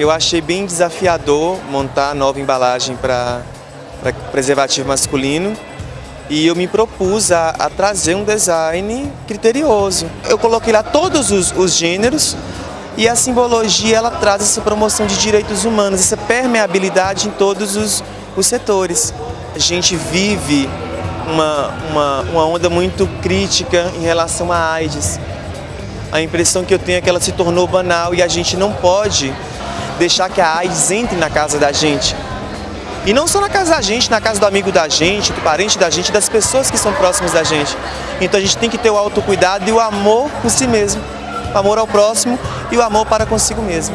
Eu achei bem desafiador montar nova embalagem para preservativo masculino e eu me propus a, a, trazer um design criterioso. Eu coloquei lá todos os, os gêneros e a simbologia ela traz essa promoção de direitos humanos, essa permeabilidade em todos os, os setores. A gente vive uma, uma, uma onda muito crítica em relação à AIDS. A impressão que eu tenho é que ela se tornou banal e a gente não pode deixar que a AIDS entre na casa da gente. E não só na casa da gente, na casa do amigo da gente, do parente da gente, das pessoas que são próximas da gente. Então a gente tem que ter o autocuidado e o amor por si mesmo. O amor ao próximo e o amor para consigo mesmo.